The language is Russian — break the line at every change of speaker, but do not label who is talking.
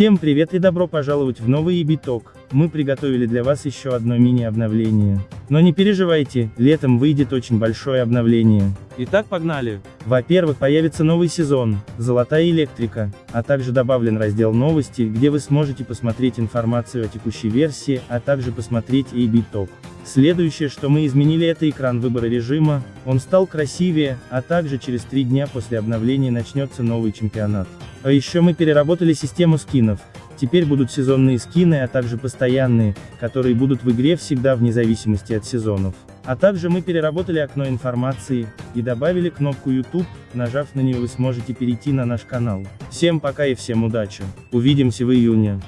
Всем привет и добро пожаловать в новый EBTalk. Мы приготовили для вас еще одно мини-обновление. Но не переживайте, летом выйдет очень большое обновление.
Итак, погнали.
Во-первых, появится новый сезон, «Золотая электрика», а также добавлен раздел «Новости», где вы сможете посмотреть информацию о текущей версии, а также посмотреть EBTalk. Следующее, что мы изменили это экран выбора режима, он стал красивее, а также через три дня после обновления начнется новый чемпионат. А еще мы переработали систему скинов, теперь будут сезонные скины, а также постоянные, которые будут в игре всегда вне зависимости от сезонов. А также мы переработали окно информации, и добавили кнопку YouTube, нажав на нее вы сможете перейти на наш канал. Всем пока и всем удачи. Увидимся в июне.